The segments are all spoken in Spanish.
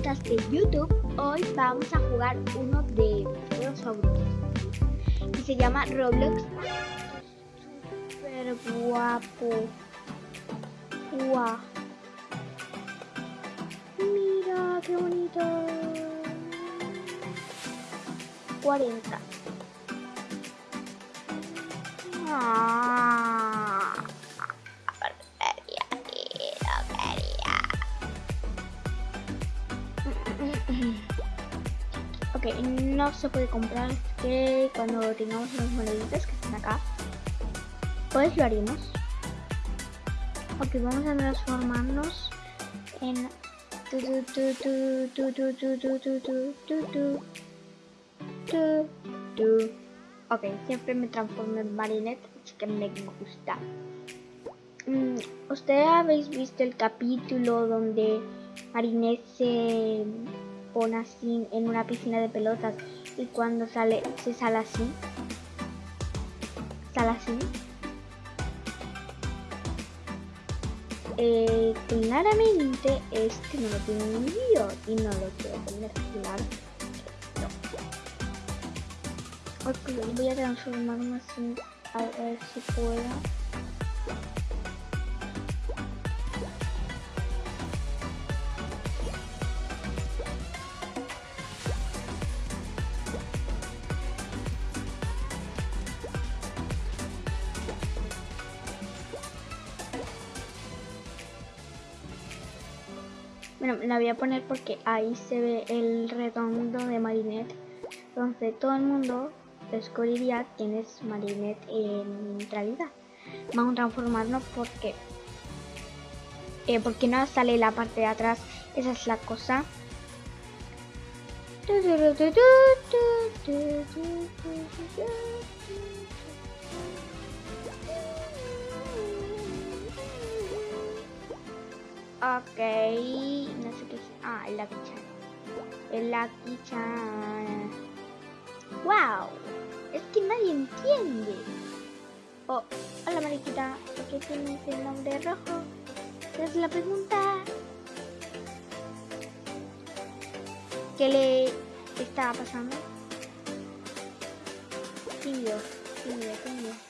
de YouTube. Hoy vamos a jugar uno de los favoritos. Y se llama Roblox. Super guapo. Guau. Mira, qué bonito. 40. Ah. Ok, no se puede comprar que cuando tengamos los moneditas que están acá, pues lo haremos. Ok, vamos a transformarnos en... Ok, siempre me transformo en marionette, así que me gusta. Ustedes habéis visto el capítulo donde Marinette se pone así en una piscina de pelotas y cuando sale se sale así? ¿Sale así? Eh, claramente este no lo tiene un vídeo y no lo quiero poner claro. Ok, voy a transformarme así a ver si puedo. Bueno, la voy a poner porque ahí se ve el redondo de Marinette. Entonces todo el mundo descubriría quién es Marinette en realidad. Vamos a transformarnos porque... Eh, porque no sale la parte de atrás. Esa es la cosa. Ok, no sé qué es. Ah, el Lucky Chan. El Lucky Chan. ¡Wow! Es que nadie entiende. Oh, hola mariquita, ¿por qué tienes el nombre rojo? Es la pregunta. ¿Qué le estaba pasando? Tímido, tímido. Tímido.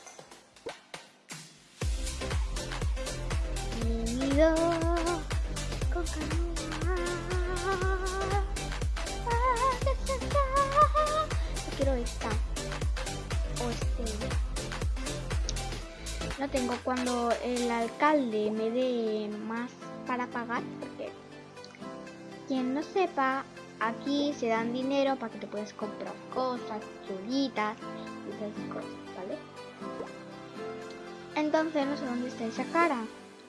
Tengo cuando el alcalde me dé más para pagar. Porque quien no sepa, aquí se dan dinero para que te puedas comprar cosas, chulitas y esas cosas, ¿vale? Entonces no sé dónde está esa cara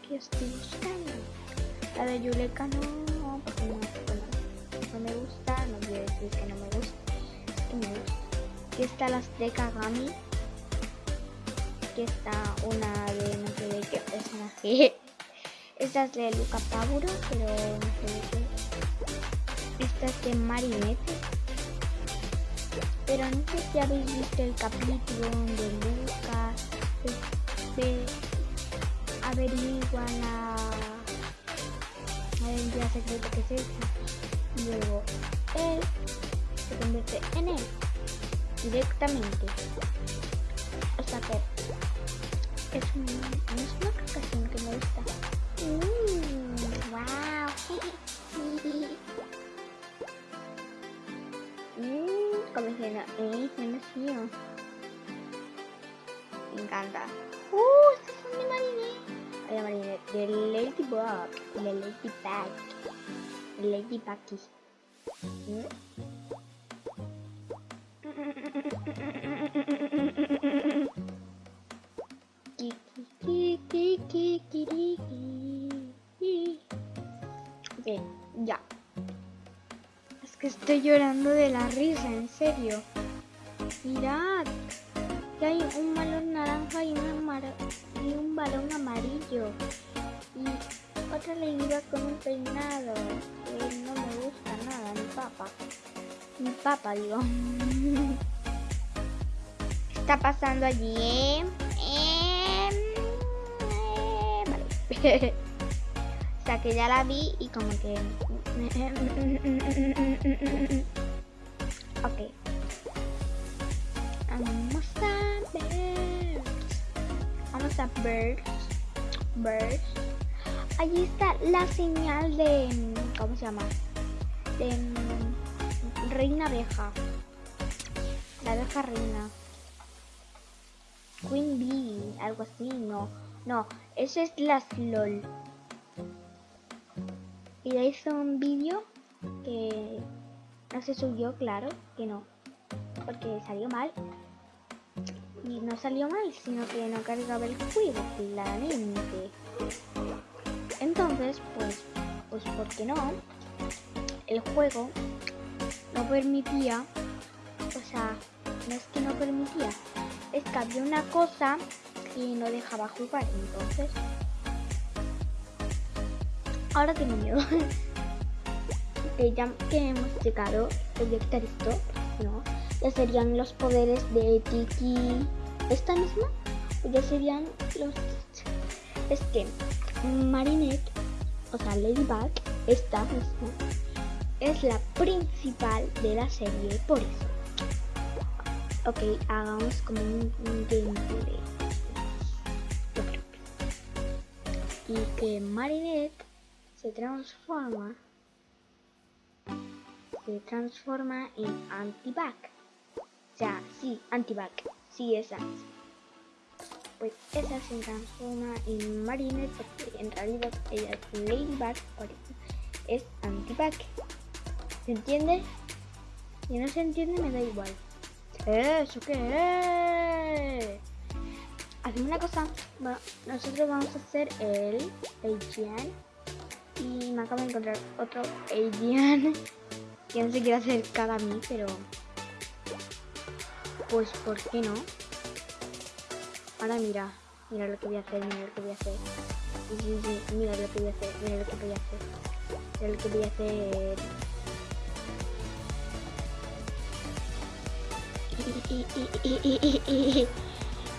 que estoy buscando. La de Yuleka no, porque no, no, me gusta, no a decir que no me gusta, que me gusta. Aquí está las de Kagami. Aquí está una de no sé de qué personaje. Esta es de Luca Paburo, pero no sé de qué. Esta es de Marinette. Pero no sé si habéis visto el capítulo donde Luca se averigua la identidad secreta que es esta. Luego él se convierte en él directamente. Sea que es, un, es una canción que me gusta. Mm, wow. mm, como diciendo, eh, no me fío. Me encanta. Uh, estos son de Marinette. De Marinette, de Ladybug, de Ladybug, Ladybuggy. Bien, estoy llorando de la risa, en serio. Mirad, que hay un balón naranja y, un balón amarillo. Y otra ladybug con un peinado. Que no me gusta nada, mi papá. Mi papá, digo. ¿Qué está pasando allí, eh? Em, eh, vale. sea que ya la vi y como que... Ok. Vamos a ver. Vamos a ver. Ver. Allí está la señal de... ¿Cómo se llama? De... Reina abeja. La abeja reina. Queen Bee, algo así, no. No, eso es las LOL. Y le hizo un vídeo que no se subió, claro, que no. Porque salió mal. Y no salió mal, sino que no cargaba el juego, claramente. Entonces, pues, pues, ¿por qué no? El juego no permitía, o sea, no es que no permitía, es que había una cosa y no dejaba jugar, entonces... Ahora tengo miedo. ya que hemos llegado, proyectar esto, ¿no? Ya serían los poderes de Tiki. ¿Esta misma? O ya serían los... Es que Marinette, o sea, Ladybug, esta misma, es la principal de la serie, por eso. Ok, hagamos como un, gameplay. Y que Marinette se transforma se transforma en Antibac. O sea, sí, Antibac. Sí, esa. Pues esa se transforma en Marinette porque en realidad ella es Ladybug, por eso es Antibac. ¿Se entiende? Si no se entiende me da igual. ¿Eso qué? Hacemos una cosa. Nosotros vamos a hacer el Adrian. Y me acabo de encontrar otro Adrian. que no se quiere acercar a mí, pero... Pues, ¿por qué no? Ahora mira. Mira lo que voy a hacer, mira lo que voy a hacer. Sí, sí, sí, mira lo que voy a hacer, mira lo que voy a hacer. Mira lo que voy a hacer.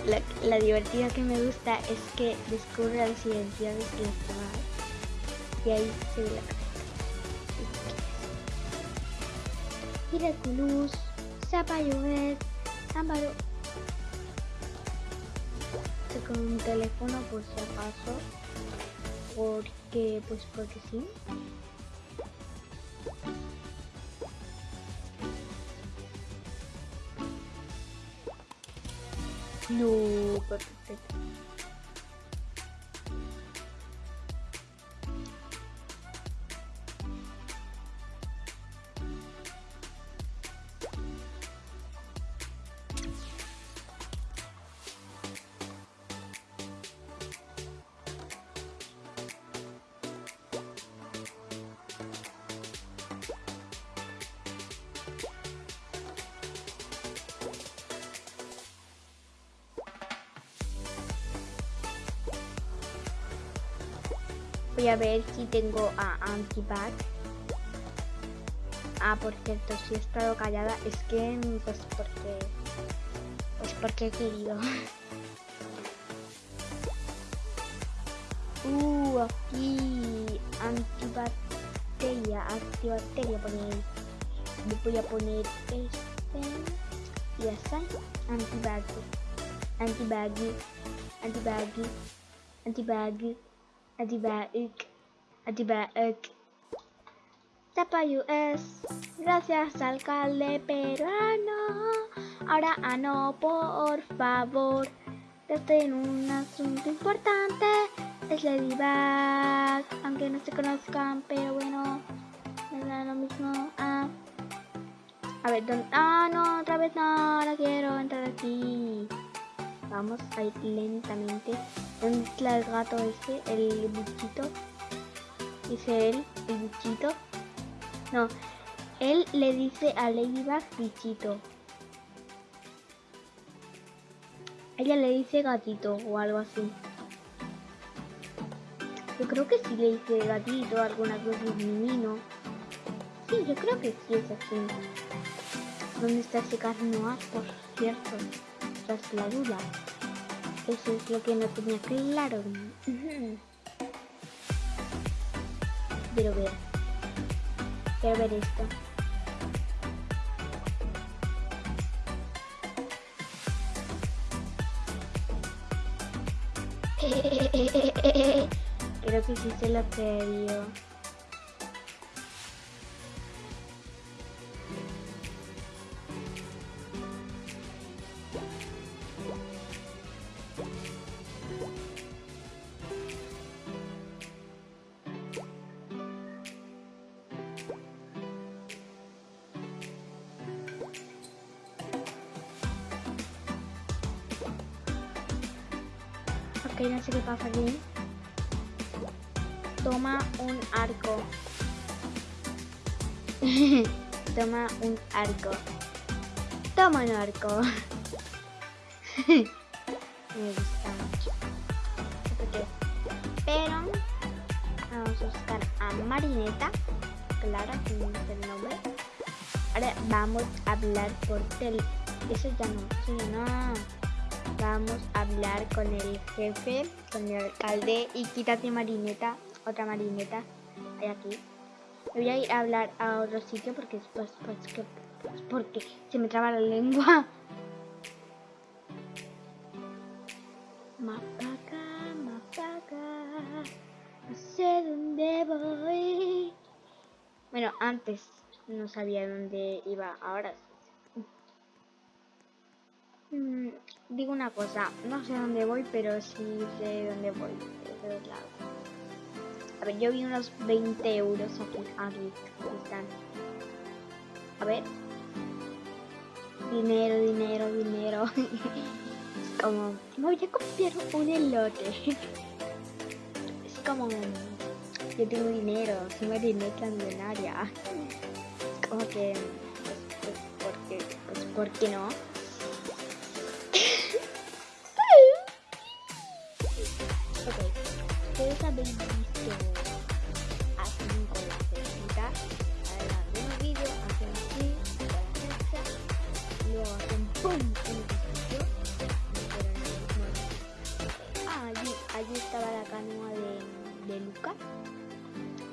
La, la, divertida que me gusta es que descubre las identidades de demás y ahí se ve la cabeza. Miraculous, Zapallovet, Ámbaro. Con un teléfono por si acaso, porque, pues porque sí. No, perfecto. A ver si tengo a Antibac. Ah, por cierto, si he estado callada es que pues porque pues porque he querido. uh, aquí antibacteria, antibacteria pone ahí. voy a poner este y ya está. Antibag, antibag, antibag, antibag. Adibaik. Adibaik. Tapa US. Gracias, alcalde peruano. Ahora, ano, por favor. Estoy en un asunto importante. Es Ladybug. Aunque no se conozcan, pero bueno. Me da lo mismo. Ah. A ver, ¿dónde? Ah, no, otra vez no. Ahora quiero entrar aquí. Vamos a ir lentamente. ¿Dónde está el gato ese? El bichito. Dice él, el bichito. No, él le dice a Ladybug bichito. Ella le dice gatito o algo así. Yo creo que sí le dice gatito, alguna cosa de menino. Sí, yo creo que sí es así. ¿Dónde está ese carnoa, por cierto? Tras la duda. Eso es lo que no tenía claro. Quiero ver. Quiero ver esto. Creo que sí se lo perdió. No sé. Toma un arco. Toma un arco. Toma un arco. Me gusta mucho. ¿Por qué? Pero vamos a buscar a Marineta. Clara, que no es el nombre. Ahora vamos a hablar por tel. Eso ya no, ya no. Vamos a hablar con el jefe, con el alcalde y quítate Marineta, otra Marineta. Hay aquí. Voy a ir a hablar a otro sitio porque pues, pues, que, pues, porque se me traba la lengua. Mapaca, mapaca, no sé dónde voy. Bueno, antes no sabía dónde iba, ahora sí. Mm, digo una cosa, no sé dónde voy, pero sí sé dónde voy, de todos lados. A ver, yo vi unos 20 euros aquí, aquí, aquí. A ver. Dinero, dinero, dinero. es como, me voy a comprar un elote. es como, yo tengo dinero, soy marineta millonaria. Como que, pues, pues, porque, pues, ¿por qué no? Ustedes habéis visto a 5 cerecitas, adelante un vídeo, hacen así, con la cereza, luego hacen ¡pum! en el el mismo Ah, allí, allí estaba la canoa de, de Luca,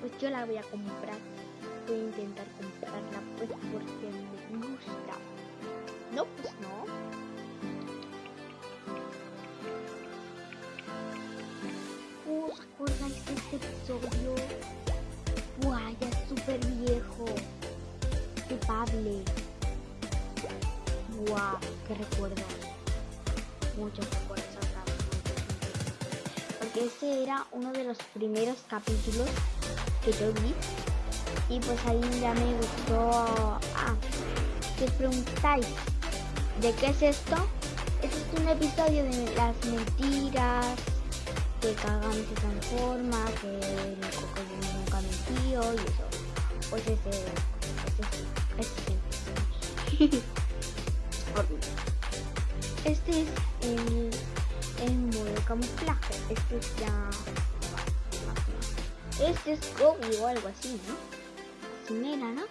pues yo la voy a comprar, voy a intentar comprarla pues porque me gusta. No, pues no. Era uno de los primeros capítulos que yo vi. Y pues ahí ya me gustó. Ah, si os preguntáis, ¿de qué es esto? Este es un episodio de las mentiras que Kagami se transforma, que el cocodrilo nunca mentió y eso. Pues ese, ese, ese, ese. Este es el, camuflaje. Este es ya. Este es Gobi o algo así, ¿no? Así era, ¿no?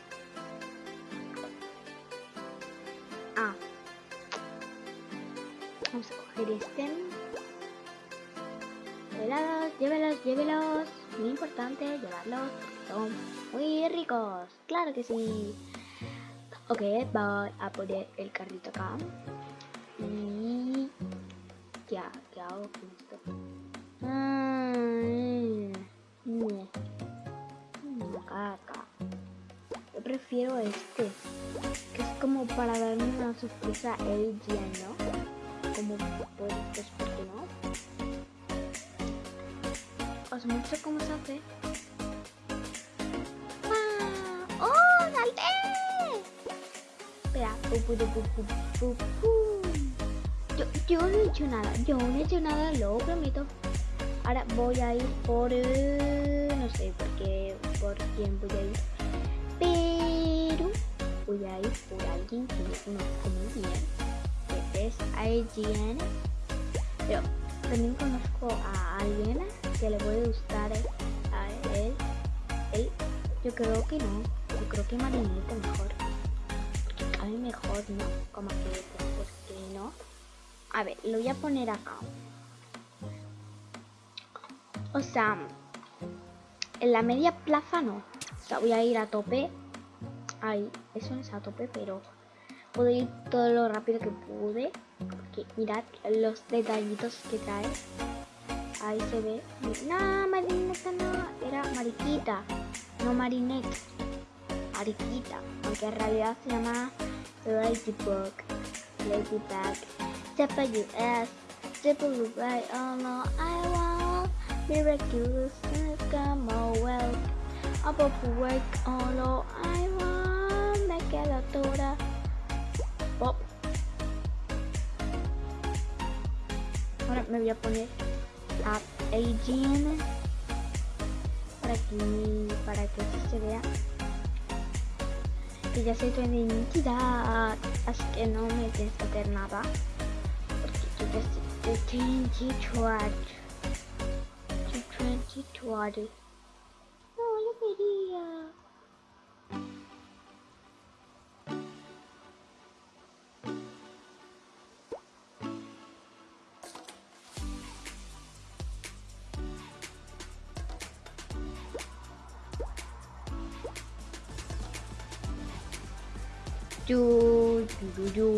Ah. Vamos a coger este. Llévelos, llévelos, llévelos. Muy importante llevarlos. Son muy ricos. Claro que sí. Ok, voy a poner el carrito acá. Y... Ya, ¿qué hago con esto? Mm, no. Mm, caca. Yo prefiero este. Que es como para darme una sorpresa a ella, ¿no? Como ¿por qué no? os muestro cómo se hace. ¡Ah! ¡Oh! ¡Salté! Espera. Pu, pu, pu. Yo, yo no he hecho nada. Yo no he hecho nada, lo prometo. Ahora voy a ir por... eh, no sé por qué, por quién voy a ir. Pero voy a ir por alguien que conozco muy bien. Que es IGN. Pero también conozco a alguien que le puede gustar a él. yo creo que no. Yo creo que Marinita mejor. Porque mí mejor no. Como que, no. A ver, lo voy a poner acá. O sea, en la media plaza no. O sea, voy a ir a tope. Ay, eso no es a tope, pero puedo ir todo lo rápido que pude. Porque mirad los detallitos que trae. Ahí se ve. No, Marineta no. Era Mariquita. No Marinette. Mariquita. Aunque en realidad se llama Ladybug. Ladybug. W S. W right. Oh no, I want miraculous come well. Above work. Oh no, I want toda. Pop. Ahora me voy a poner a Agent para que, para que se vea que ya sé tu identidad así que no me tienes que hacer nada this is 2020. 2020. Oh, look at do do do do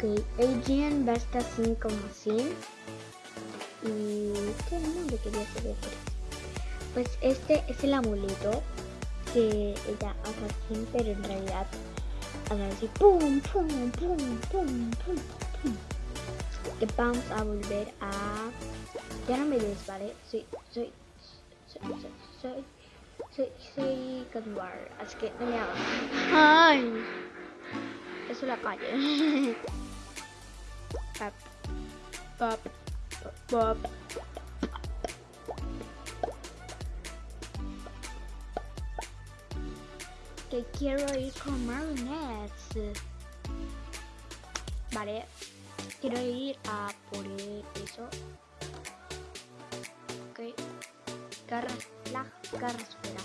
Ok, Adrian va a estar así como así. Y qué nombre quería saber. Pues este es el amuleto que ella hace así, pero en realidad hace así pum pum pum pum pum pum. Que vamos a volver a. Ya no me des, ¿vale? Soy, soy, soy, soy, soy, soy, soy Gadwar, así que no me hagas. ¡Ay! Eso es la calle. pop, pop, pop. Que quiero ir con marionettes. Vale, quiero ir a por eso. Ok, garra, la garra espera.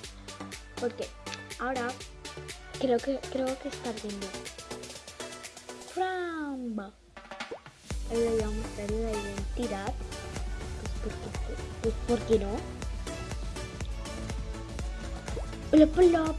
Porque ahora creo que creo que está viendo. Le voy a mostrar la identidad. Pues porque, pues ¿por qué no? Hola, hola,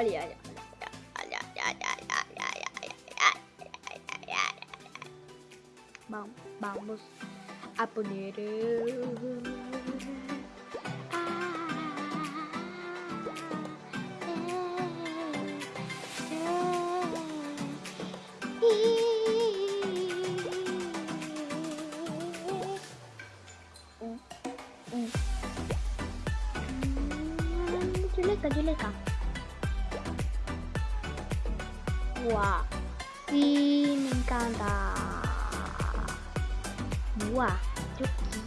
Ay, ay, ay, vamos a poner...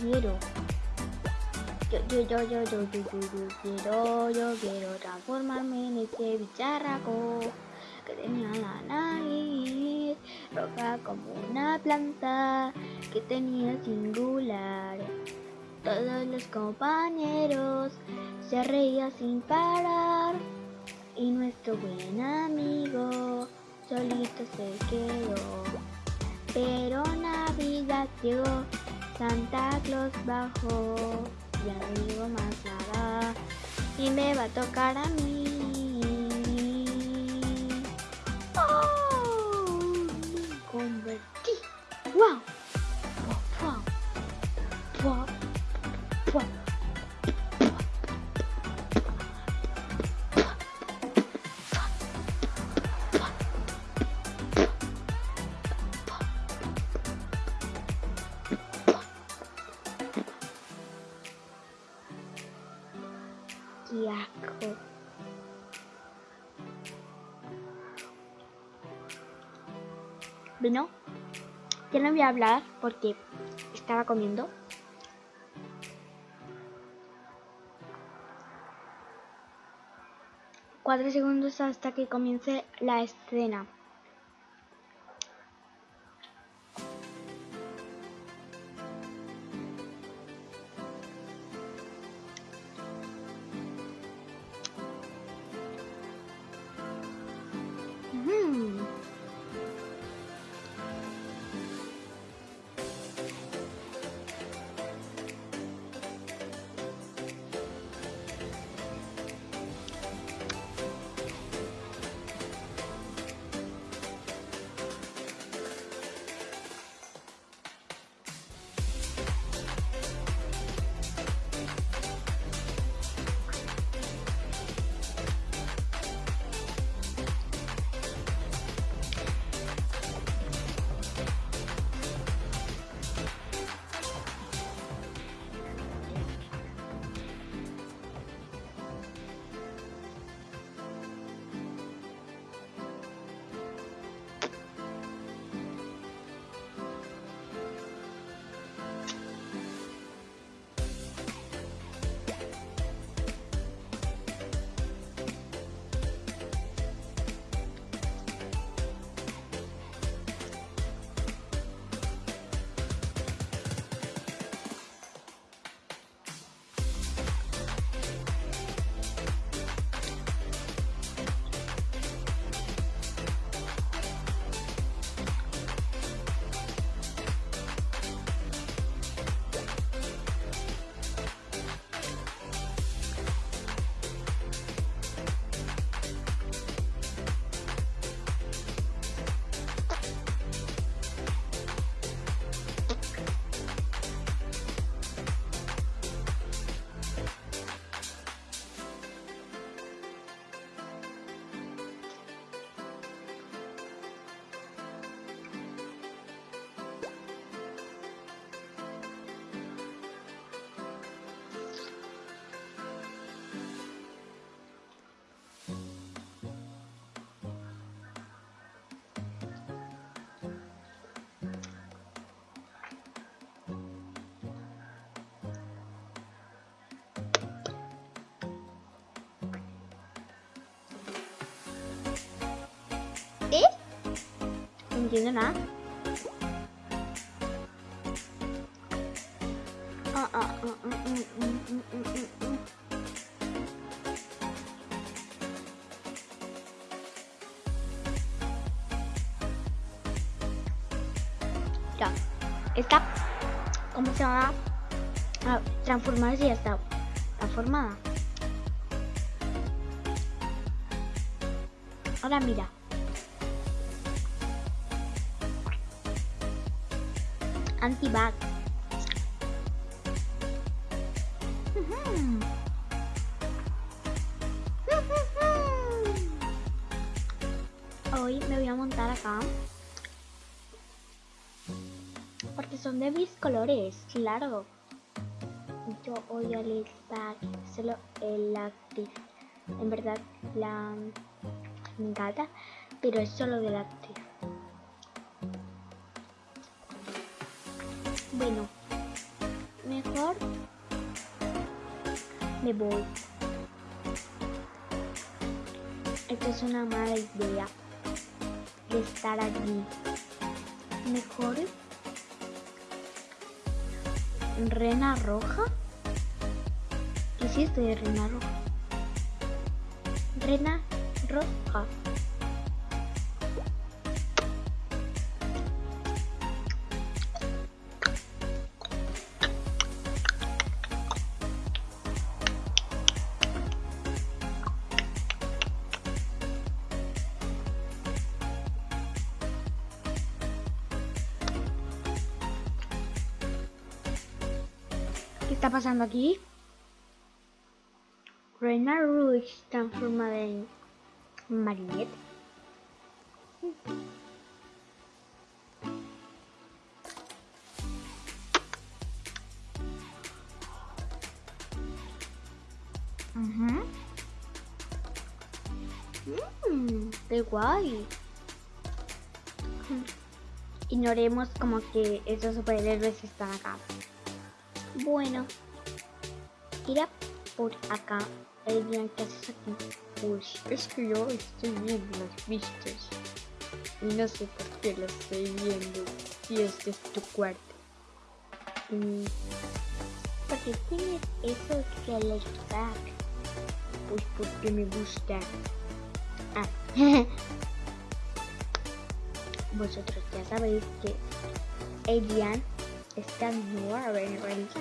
quiero. Yo, yo, yo, yo, yo, yo, yo, yo quiero, yo quiero transformarme en ese bicharraco que tenía la nariz roja como una planta que tenía singular Todos los compañeros se reían sin parar y nuestro buen amigo solito se quedó. Pero Navidad llegó, Santa Claus bajó, ya no digo más nada y me va a tocar a mí. Hablar porque estaba comiendo. Cuatro segundos hasta que comience la escena. No entiendo nada. Ah, ah, ah, ah, mm, mm, mm, mm, mm, mm. Ya. Está. ¿Cómo se llama? Ah, transformarse ya está. Transformada. Ahora mira. Anti-bug. Ujú. Hoy me voy a montar acá. Porque son de mis colores, claro. Yo odio Lil Pack, solo la actriz. En verdad, la me pero es solo de la Bueno, mejor me voy. Esto es una mala idea de estar aquí. Mejor Rena roja. ¿Qué esto de rena roja? Rena roja. ¿Qué está pasando aquí? Reina Rouge transformada en Marinette. Mmm, qué guay. Ignoremos como que esos superhéroes están acá. Bueno, tira por acá. Adrián, ¿qué haces aquí? Pues es que yo estoy viendo las vistas. Y no sé por qué las estoy viendo. Si este es tu cuarto. Mm, ¿Por qué tienes eso que le back? Pues porque me gusta. Ah. Vosotros ya sabéis que Adrián están nuevamente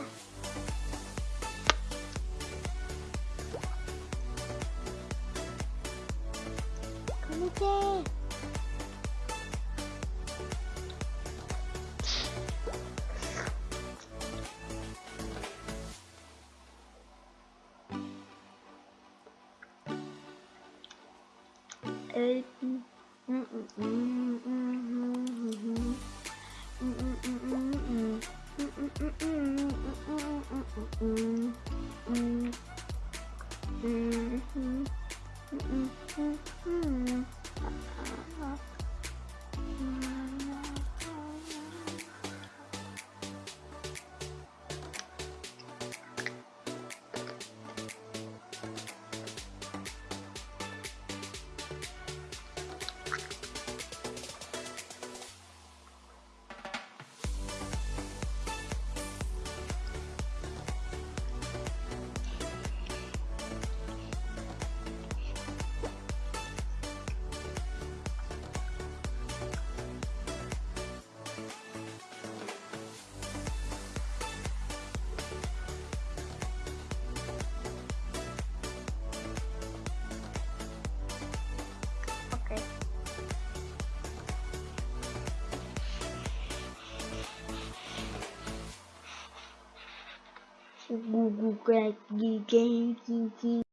Google Game,